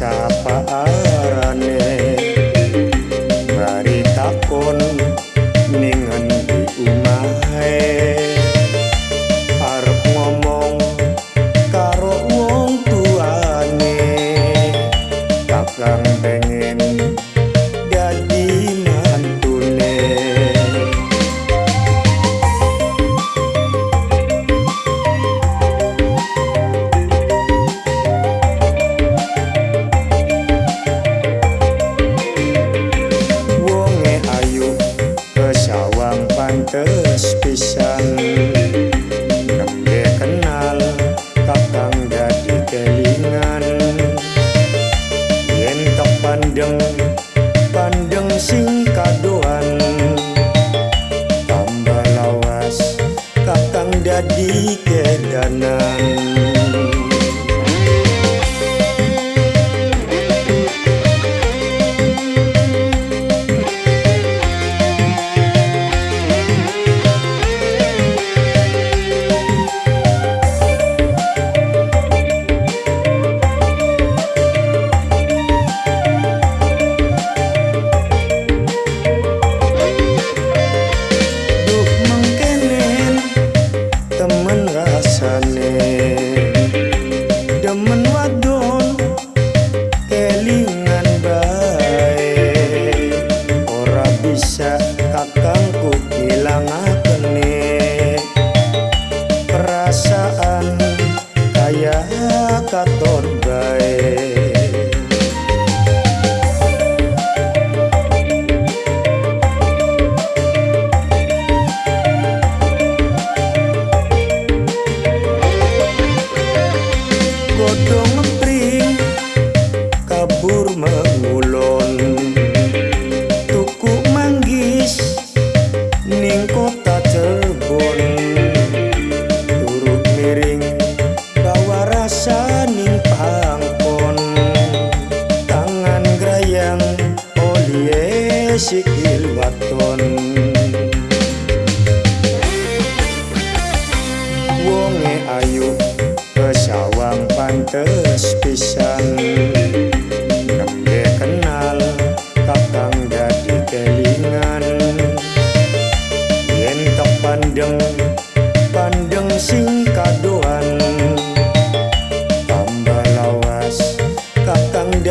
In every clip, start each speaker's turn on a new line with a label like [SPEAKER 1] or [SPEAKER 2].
[SPEAKER 1] sapa arane? Mari takon. kes pisan. Kenal kakang jadi kelingan. Yen tak pandeng pandeng sing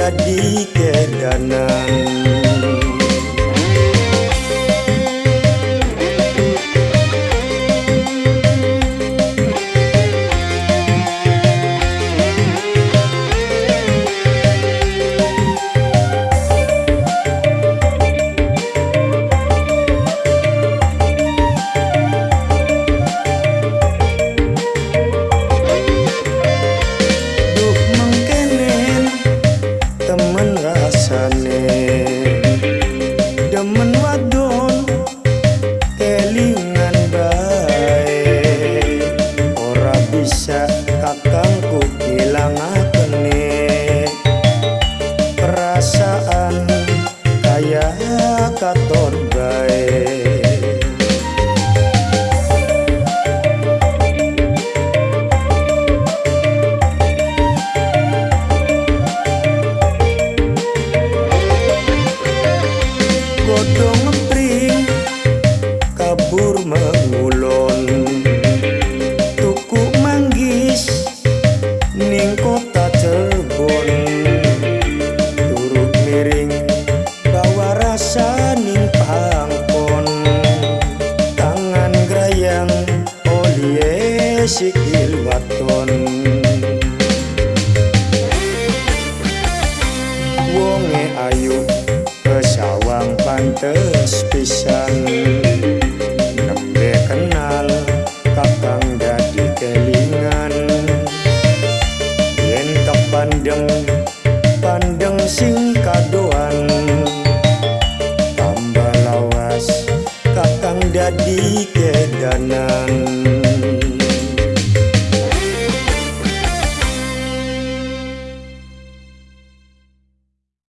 [SPEAKER 1] jadi kedanan katon baik sikil waton. Wonge ayu pesawang pantes pisan. Nembe kenal kakang jadi kelingan. Yen tak pandeng pandeng sing kadoan. Tambah lawas kakang jadi kedanan.